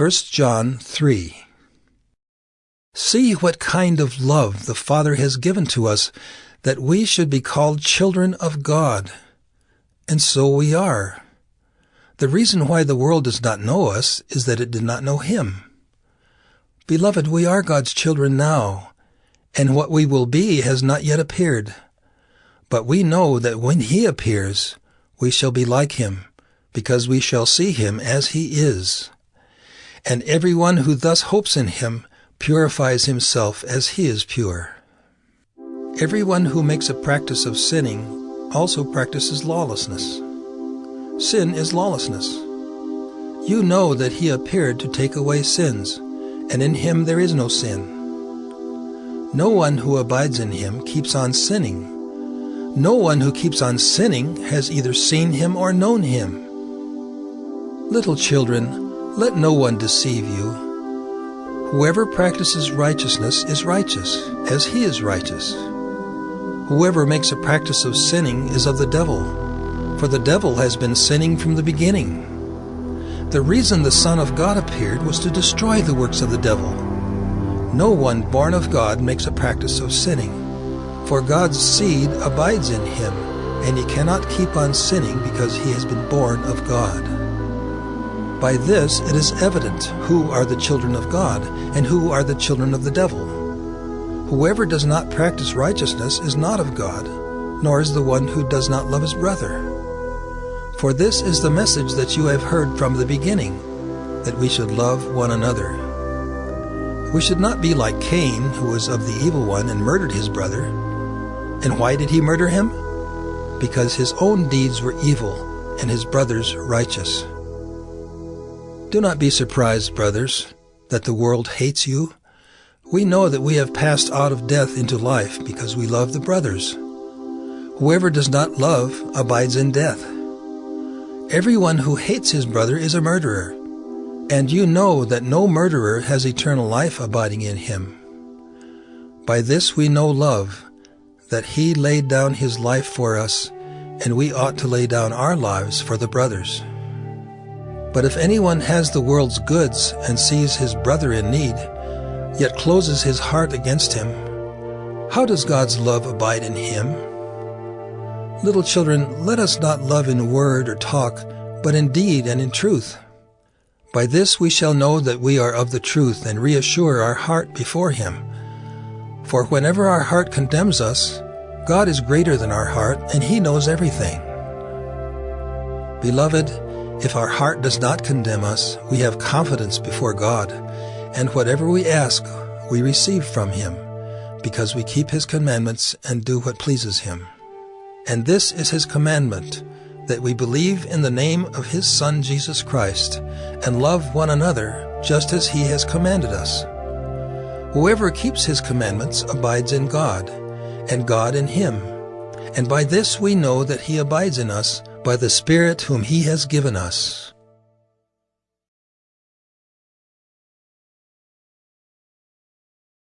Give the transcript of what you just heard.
1 John 3 See what kind of love the Father has given to us, that we should be called children of God. And so we are. The reason why the world does not know us is that it did not know Him. Beloved, we are God's children now, and what we will be has not yet appeared. But we know that when He appears, we shall be like Him, because we shall see Him as He is. And everyone who thus hopes in Him purifies himself as He is pure. Everyone who makes a practice of sinning also practices lawlessness. Sin is lawlessness. You know that He appeared to take away sins, and in Him there is no sin. No one who abides in Him keeps on sinning. No one who keeps on sinning has either seen Him or known Him. Little children, let no one deceive you. Whoever practices righteousness is righteous, as He is righteous. Whoever makes a practice of sinning is of the devil, for the devil has been sinning from the beginning. The reason the Son of God appeared was to destroy the works of the devil. No one born of God makes a practice of sinning, for God's seed abides in him, and he cannot keep on sinning because he has been born of God. By this it is evident who are the children of God and who are the children of the devil. Whoever does not practice righteousness is not of God, nor is the one who does not love his brother. For this is the message that you have heard from the beginning, that we should love one another. We should not be like Cain, who was of the evil one and murdered his brother. And why did he murder him? Because his own deeds were evil and his brother's righteous. Do not be surprised, brothers, that the world hates you. We know that we have passed out of death into life because we love the brothers. Whoever does not love abides in death. Everyone who hates his brother is a murderer, and you know that no murderer has eternal life abiding in him. By this we know love, that he laid down his life for us, and we ought to lay down our lives for the brothers. But if anyone has the world's goods and sees his brother in need, yet closes his heart against him, how does God's love abide in him? Little children, let us not love in word or talk, but in deed and in truth. By this we shall know that we are of the truth and reassure our heart before Him. For whenever our heart condemns us, God is greater than our heart, and He knows everything. Beloved, if our heart does not condemn us, we have confidence before God, and whatever we ask, we receive from Him, because we keep His commandments and do what pleases Him. And this is His commandment, that we believe in the name of His Son Jesus Christ, and love one another just as He has commanded us. Whoever keeps His commandments abides in God, and God in him. And by this we know that he abides in us by the Spirit whom he has given us.